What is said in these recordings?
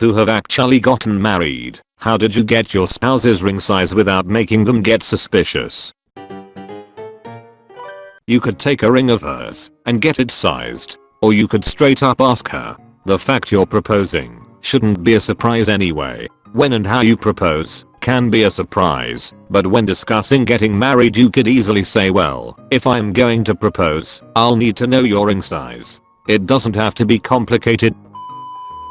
who have actually gotten married, how did you get your spouse's ring size without making them get suspicious? You could take a ring of hers and get it sized. Or you could straight up ask her. The fact you're proposing shouldn't be a surprise anyway. When and how you propose can be a surprise, but when discussing getting married you could easily say well, if I'm going to propose, I'll need to know your ring size. It doesn't have to be complicated.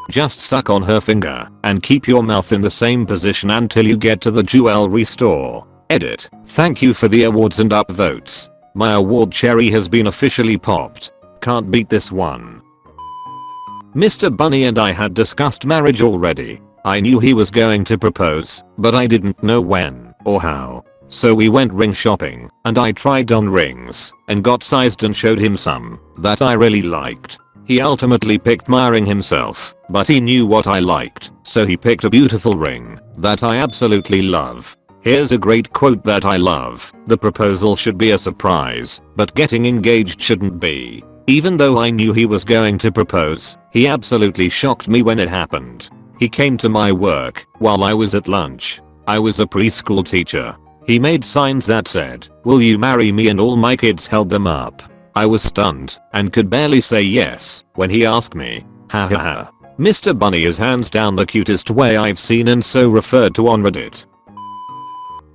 Just suck on her finger and keep your mouth in the same position until you get to the jewelry store. Edit. Thank you for the awards and upvotes. My award cherry has been officially popped. Can't beat this one. Mr. Bunny and I had discussed marriage already. I knew he was going to propose, but I didn't know when or how. So we went ring shopping and I tried on rings and got sized and showed him some that I really liked. He ultimately picked my ring himself, but he knew what I liked, so he picked a beautiful ring that I absolutely love. Here's a great quote that I love. The proposal should be a surprise, but getting engaged shouldn't be. Even though I knew he was going to propose, he absolutely shocked me when it happened. He came to my work while I was at lunch. I was a preschool teacher. He made signs that said, will you marry me and all my kids held them up. I was stunned and could barely say yes when he asked me. Ha ha ha. Mr. Bunny is hands down the cutest way I've seen and so referred to on Reddit.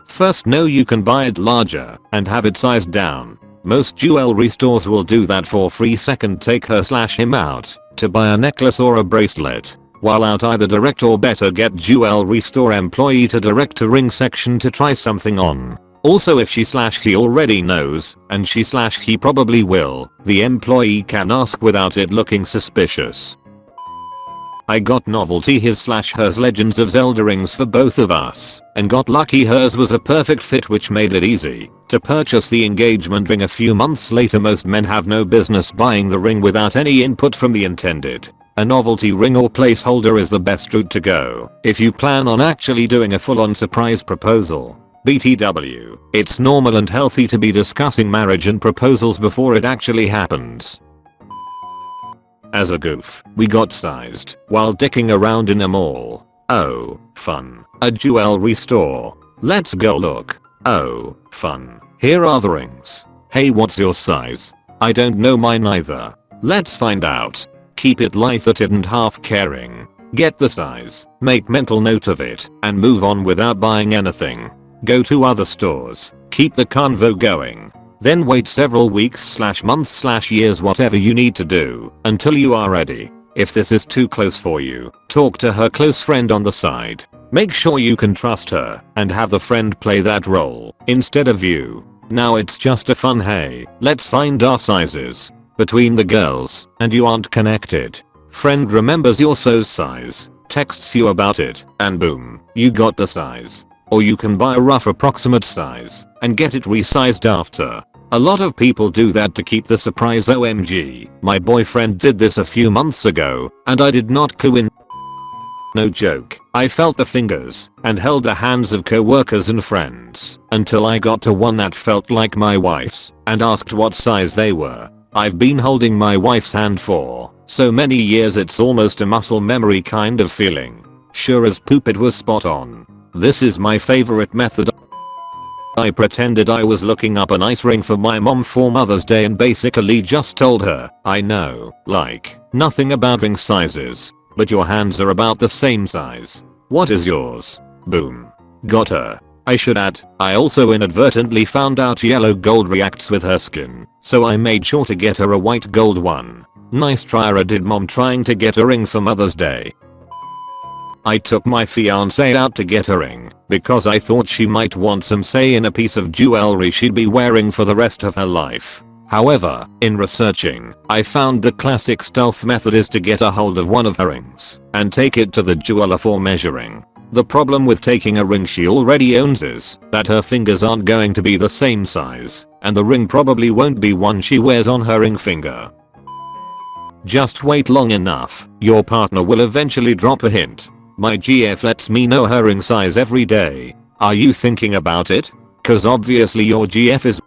First know you can buy it larger and have it sized down. Most jewelry stores will do that for free second take her slash him out to buy a necklace or a bracelet. While out either direct or better get jewelry store employee to direct to ring section to try something on. Also if she slash he already knows, and she slash he probably will, the employee can ask without it looking suspicious. I got novelty his slash hers Legends of Zelda rings for both of us and got lucky hers was a perfect fit which made it easy to purchase the engagement ring a few months later most men have no business buying the ring without any input from the intended. A novelty ring or placeholder is the best route to go if you plan on actually doing a full on surprise proposal. BTW, it's normal and healthy to be discussing marriage and proposals before it actually happens. As a goof, we got sized while dicking around in a mall. Oh, fun. A jewelry store. Let's go look. Oh, fun. Here are the rings. Hey what's your size? I don't know mine either. Let's find out. Keep it light-hearted and half caring. Get the size, make mental note of it, and move on without buying anything. Go to other stores. Keep the convo going. Then wait several weeks slash months slash years whatever you need to do until you are ready. If this is too close for you, talk to her close friend on the side. Make sure you can trust her and have the friend play that role instead of you. Now it's just a fun hey, let's find our sizes between the girls and you aren't connected. Friend remembers your so's size, texts you about it, and boom, you got the size. Or you can buy a rough approximate size and get it resized after. A lot of people do that to keep the surprise OMG. My boyfriend did this a few months ago and I did not clue in. No joke, I felt the fingers and held the hands of co-workers and friends until I got to one that felt like my wife's and asked what size they were. I've been holding my wife's hand for so many years it's almost a muscle memory kind of feeling. Sure as poop it was spot on. This is my favorite method. I pretended I was looking up an ice ring for my mom for Mother's Day and basically just told her, I know, like, nothing about ring sizes, but your hands are about the same size. What is yours? Boom. Got her. I should add, I also inadvertently found out yellow gold reacts with her skin, so I made sure to get her a white gold one. Nice try did mom trying to get a ring for Mother's Day. I took my fiance out to get a ring because I thought she might want some say in a piece of jewelry she'd be wearing for the rest of her life. However, in researching, I found the classic stealth method is to get a hold of one of her rings and take it to the jeweler for measuring. The problem with taking a ring she already owns is that her fingers aren't going to be the same size and the ring probably won't be one she wears on her ring finger. Just wait long enough, your partner will eventually drop a hint my GF lets me know her ring size every day. Are you thinking about it? Cause obviously your GF is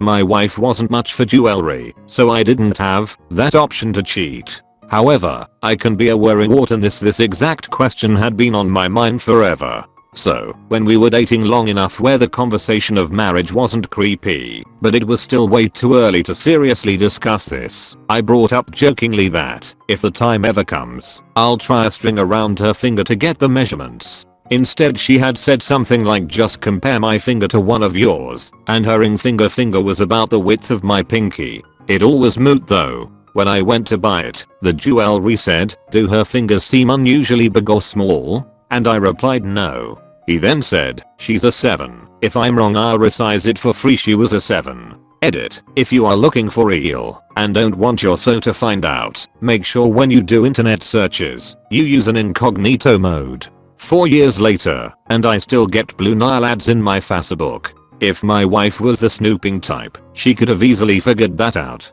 my wife wasn't much for jewelry, so I didn't have that option to cheat. However, I can be a worrywart in this this exact question had been on my mind forever. So, when we were dating long enough where the conversation of marriage wasn't creepy, but it was still way too early to seriously discuss this, I brought up jokingly that, if the time ever comes, I'll try a string around her finger to get the measurements. Instead she had said something like just compare my finger to one of yours, and her ring finger finger was about the width of my pinky. It all was moot though. When I went to buy it, the jewelry said, do her fingers seem unusually big or small? And I replied no. He then said, she's a 7. If I'm wrong I'll resize it for free she was a 7. Edit. If you are looking for real and don't want your so to find out, make sure when you do internet searches, you use an incognito mode. 4 years later, and I still get Blue Nile ads in my Facebook. If my wife was the snooping type, she could have easily figured that out.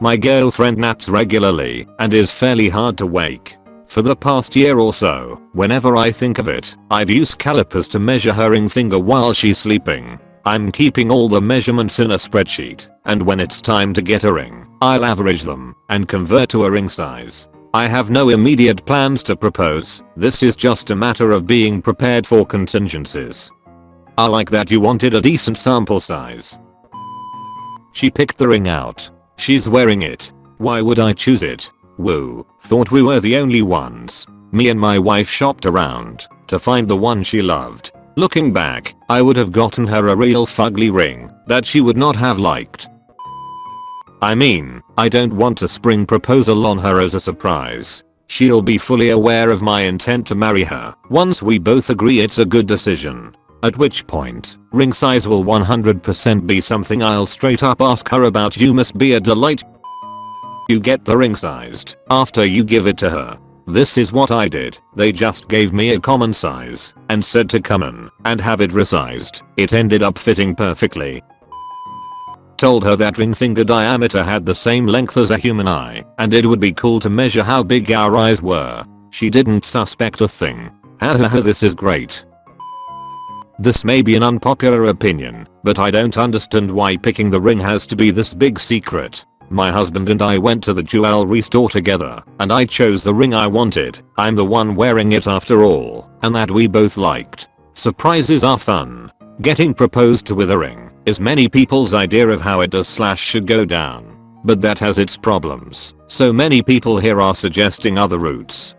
My girlfriend naps regularly and is fairly hard to wake. For the past year or so, whenever I think of it, I've used calipers to measure her ring finger while she's sleeping. I'm keeping all the measurements in a spreadsheet, and when it's time to get a ring, I'll average them and convert to a ring size. I have no immediate plans to propose, this is just a matter of being prepared for contingencies. I like that you wanted a decent sample size. She picked the ring out. She's wearing it. Why would I choose it? Woo, thought we were the only ones. Me and my wife shopped around to find the one she loved. Looking back, I would have gotten her a real fugly ring that she would not have liked. I mean, I don't want a spring proposal on her as a surprise. She'll be fully aware of my intent to marry her once we both agree it's a good decision. At which point, ring size will 100% be something I'll straight up ask her about you must be a delight you get the ring sized after you give it to her. This is what I did. They just gave me a common size and said to come in and have it resized. It ended up fitting perfectly. Told her that ring finger diameter had the same length as a human eye and it would be cool to measure how big our eyes were. She didn't suspect a thing. Hahaha this is great. This may be an unpopular opinion, but I don't understand why picking the ring has to be this big secret. My husband and I went to the jewelry store together, and I chose the ring I wanted. I'm the one wearing it after all, and that we both liked. Surprises are fun. Getting proposed to with a ring is many people's idea of how it does slash should go down. But that has its problems, so many people here are suggesting other routes.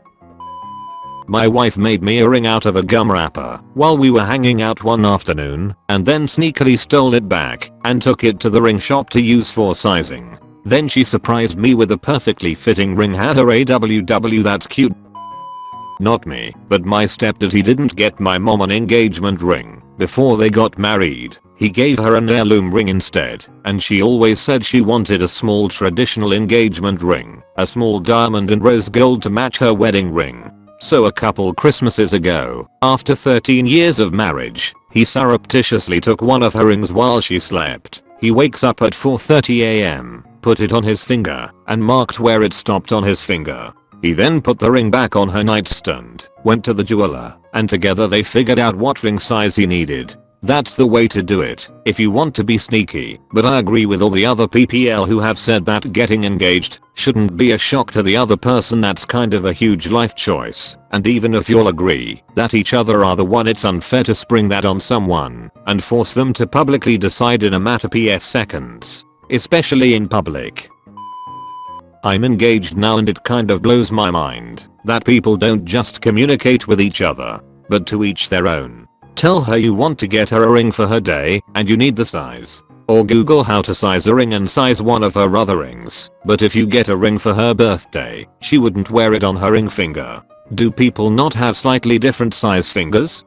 My wife made me a ring out of a gum wrapper while we were hanging out one afternoon and then sneakily stole it back and took it to the ring shop to use for sizing. Then she surprised me with a perfectly fitting ring had her AWW that's cute. Not me, but my stepdad he didn't get my mom an engagement ring before they got married. He gave her an heirloom ring instead, and she always said she wanted a small traditional engagement ring, a small diamond and rose gold to match her wedding ring. So a couple Christmases ago, after 13 years of marriage, he surreptitiously took one of her rings while she slept. He wakes up at 4.30am put it on his finger, and marked where it stopped on his finger. He then put the ring back on her nightstand, went to the jeweler, and together they figured out what ring size he needed. That's the way to do it if you want to be sneaky, but I agree with all the other PPL who have said that getting engaged shouldn't be a shock to the other person that's kind of a huge life choice, and even if you'll agree that each other are the one it's unfair to spring that on someone and force them to publicly decide in a matter of seconds especially in public. I'm engaged now and it kind of blows my mind that people don't just communicate with each other, but to each their own. Tell her you want to get her a ring for her day and you need the size. Or google how to size a ring and size one of her other rings. But if you get a ring for her birthday, she wouldn't wear it on her ring finger. Do people not have slightly different size fingers?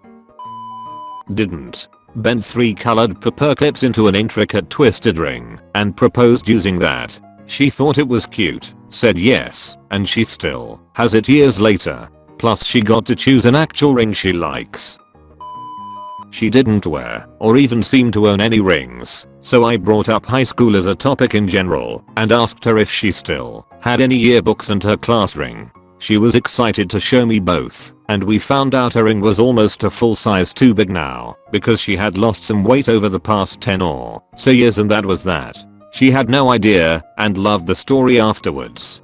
Didn't bent three colored paper clips into an intricate twisted ring, and proposed using that. She thought it was cute, said yes, and she still has it years later. Plus she got to choose an actual ring she likes. She didn't wear, or even seem to own any rings, so I brought up high school as a topic in general, and asked her if she still had any yearbooks and her class ring. She was excited to show me both, and we found out her ring was almost a full size too big now, because she had lost some weight over the past 10 or so years and that was that. She had no idea, and loved the story afterwards.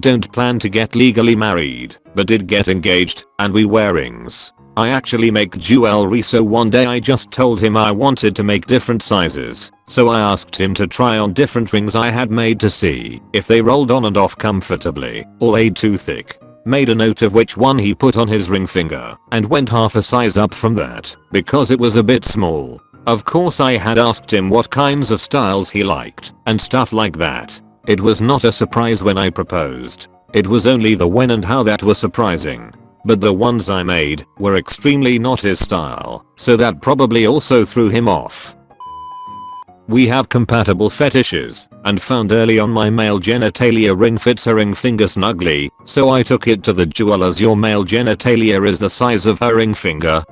don't plan to get legally married, but did get engaged, and we wear rings. I actually make jewelry so one day I just told him I wanted to make different sizes, so I asked him to try on different rings I had made to see if they rolled on and off comfortably or laid too thick. Made a note of which one he put on his ring finger and went half a size up from that because it was a bit small. Of course I had asked him what kinds of styles he liked and stuff like that. It was not a surprise when I proposed. It was only the when and how that was surprising but the ones I made were extremely not his style, so that probably also threw him off. We have compatible fetishes, and found early on my male genitalia ring fits her ring finger snugly, so I took it to the jewelers your male genitalia is the size of her ring finger.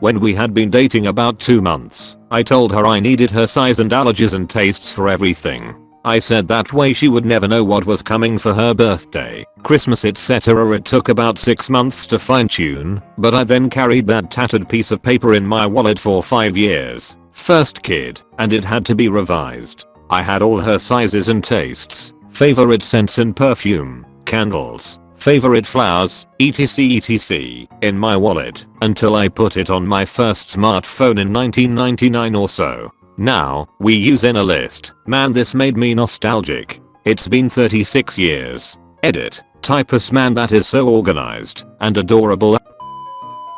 When we had been dating about 2 months, I told her I needed her size and allergies and tastes for everything. I said that way she would never know what was coming for her birthday, Christmas etc. It took about 6 months to fine tune, but I then carried that tattered piece of paper in my wallet for 5 years. First kid, and it had to be revised. I had all her sizes and tastes, favorite scents and perfume, candles, favorite flowers, etc etc in my wallet until I put it on my first smartphone in 1999 or so. Now, we use in a list. Man this made me nostalgic. It's been 36 years. Edit. Typus man that is so organized and adorable.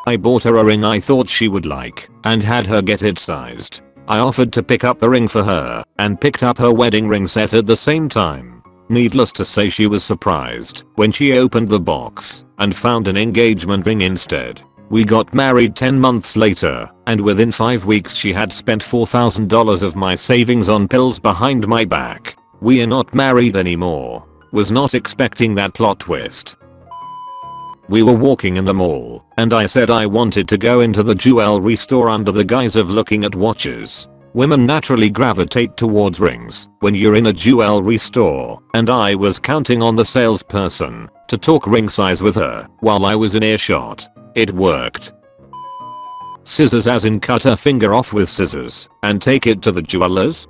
I bought her a ring I thought she would like and had her get it sized. I offered to pick up the ring for her and picked up her wedding ring set at the same time. Needless to say she was surprised when she opened the box and found an engagement ring instead. We got married 10 months later, and within 5 weeks she had spent $4,000 of my savings on pills behind my back. We are not married anymore. Was not expecting that plot twist. We were walking in the mall, and I said I wanted to go into the jewelry store under the guise of looking at watches. Women naturally gravitate towards rings when you're in a jewelry store, and I was counting on the salesperson to talk ring size with her while I was in earshot. It worked. Scissors as in cut her finger off with scissors and take it to the jewelers?